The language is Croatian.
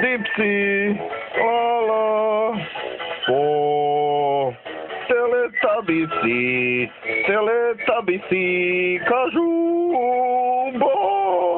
Dipsy, lala, po teletabisi, teletabisi, kažu bo.